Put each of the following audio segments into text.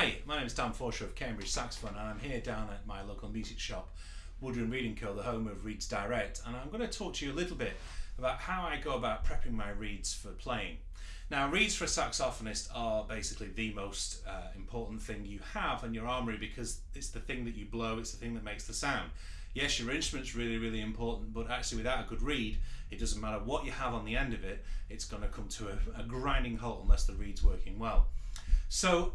Hi, my name is Dan Forshaw of Cambridge Saxophone, and I'm here down at my local music shop, Woodrun Reading Co., the home of Reeds Direct, and I'm going to talk to you a little bit about how I go about prepping my reeds for playing. Now, reeds for a saxophonist are basically the most uh, important thing you have in your armoury because it's the thing that you blow, it's the thing that makes the sound. Yes, your instrument's really, really important, but actually, without a good reed, it doesn't matter what you have on the end of it, it's going to come to a, a grinding halt unless the reed's working well. So,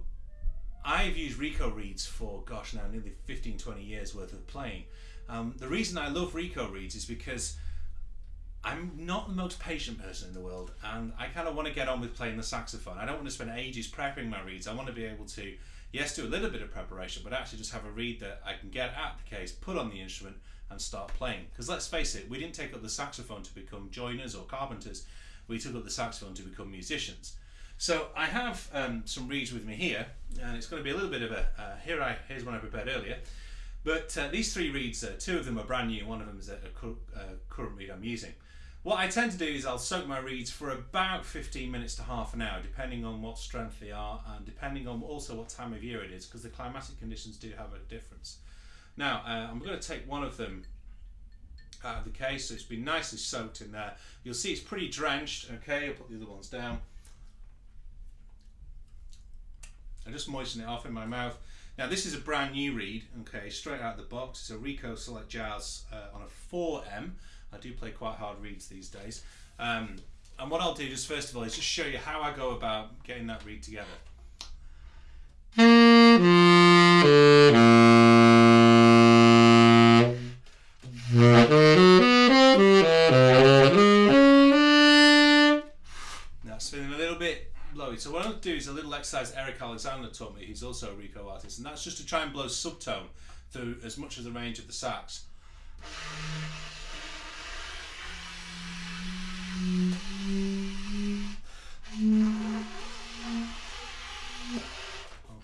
I've used Rico reeds for, gosh, now nearly 15, 20 years worth of playing. Um, the reason I love Rico reeds is because I'm not the most patient person in the world and I kind of want to get on with playing the saxophone. I don't want to spend ages prepping my reeds. I want to be able to, yes, do a little bit of preparation, but actually just have a reed that I can get at the case, put on the instrument and start playing. Because let's face it, we didn't take up the saxophone to become joiners or carpenters. We took up the saxophone to become musicians. So I have um, some reeds with me here, and it's going to be a little bit of a, uh, here I, here's one I prepared earlier. But uh, these three reeds, uh, two of them are brand new, one of them is a, a, a current reed I'm using. What I tend to do is I'll soak my reeds for about 15 minutes to half an hour, depending on what strength they are and depending on also what time of year it is, because the climatic conditions do have a difference. Now, uh, I'm going to take one of them out of the case, so it's been nicely soaked in there. You'll see it's pretty drenched, okay, I'll put the other ones down. I just moisten it off in my mouth. Now this is a brand new reed, okay, straight out of the box. It's a Rico Select Jazz uh, on a 4M. I do play quite hard reeds these days. Um, and what I'll do just first of all is just show you how I go about getting that reed together. So what I'll do is a little exercise Eric Alexander taught me, he's also a Rico artist, and that's just to try and blow subtone through as much of the range of the sax.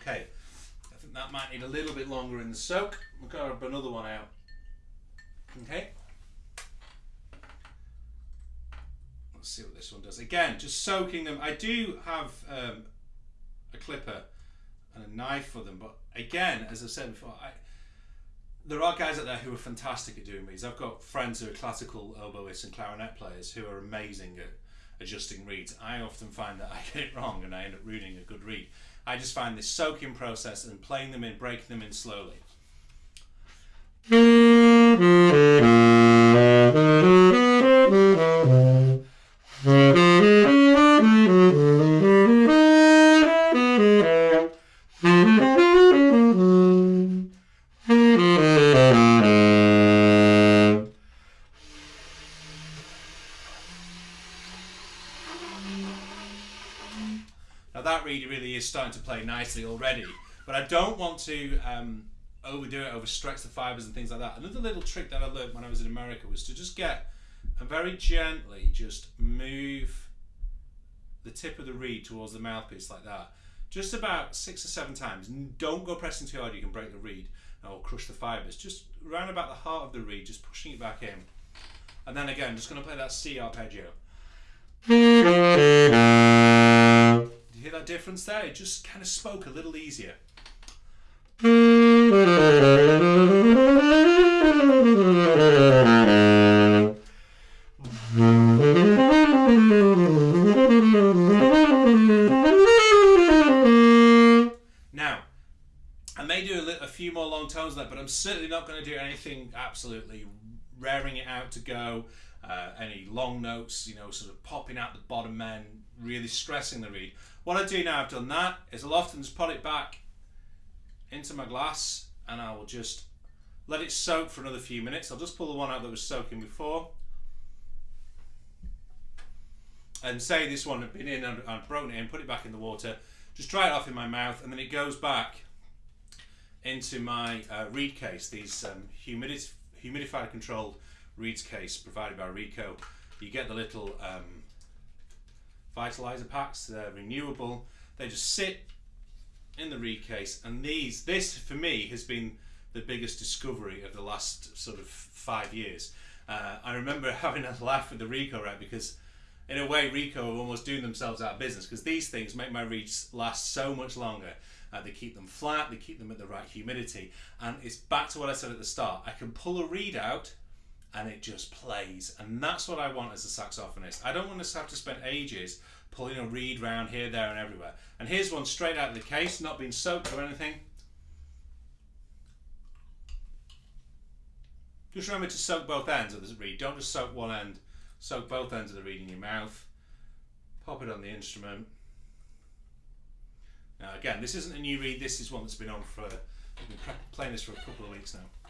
Okay, I think that might need a little bit longer in the soak. We'll grab another one out. Okay. Let's see what this one does. Again, just soaking them. I do have um, a clipper and a knife for them, but again, as I said before, I, there are guys out there who are fantastic at doing reeds. I've got friends who are classical oboists and clarinet players who are amazing at adjusting reeds. I often find that I get it wrong and I end up ruining a good reed. I just find this soaking process and playing them in, breaking them in slowly. Really, really is starting to play nicely already, but I don't want to um, overdo it, overstretch the fibers and things like that. Another little trick that I learned when I was in America was to just get and very gently just move the tip of the reed towards the mouthpiece like that. Just about six or seven times. Don't go pressing too hard, you can break the reed or crush the fibers. Just round about the heart of the reed, just pushing it back in. And then again, just going to play that C arpeggio. Difference there? It just kind of spoke a little easier. Now, I may do a, a few more long tones there, but I'm certainly not going to do anything absolutely raring it out to go. Uh, any long notes, you know, sort of popping out the bottom end, really stressing the reed. What I do now I've done that is I'll often just put it back into my glass and I will just let it soak for another few minutes. I'll just pull the one out that was soaking before. And say this one had been in and I've broken it in, put it back in the water, just dry it off in my mouth and then it goes back into my uh, reed case, these um, humidif humidifier controlled reeds case provided by Rico. You get the little um, vitalizer packs, they're renewable. They just sit in the reed case and these, this for me has been the biggest discovery of the last sort of five years. Uh, I remember having a laugh with the Rico rack because in a way Rico are almost doing themselves out of business because these things make my reeds last so much longer. uh, they keep them flat, they keep them at the right humidity, and it's back to what I said at the start. I can pull a reed out and it just plays, and that's what I want as a saxophonist. I don't want to have to spend ages pulling a reed round here, there, and everywhere. And here's one straight out of the case, not been soaked or anything. Just remember to soak both ends of the reed. Don't just soak one end. Soak both ends of the reed in your mouth. Pop it on the instrument. Now again, this isn't a new reed. This is one that's been on for. I've been playing this for a couple of weeks now.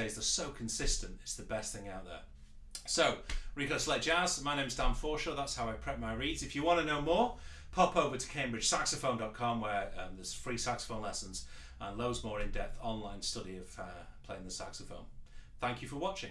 days they're so consistent, it's the best thing out there. So, Rico Select Jazz, my name's Dan Forshaw, that's how I prep my reads. If you want to know more, pop over to cambridgesaxophone.com where um, there's free saxophone lessons and loads more in depth online study of uh, playing the saxophone. Thank you for watching.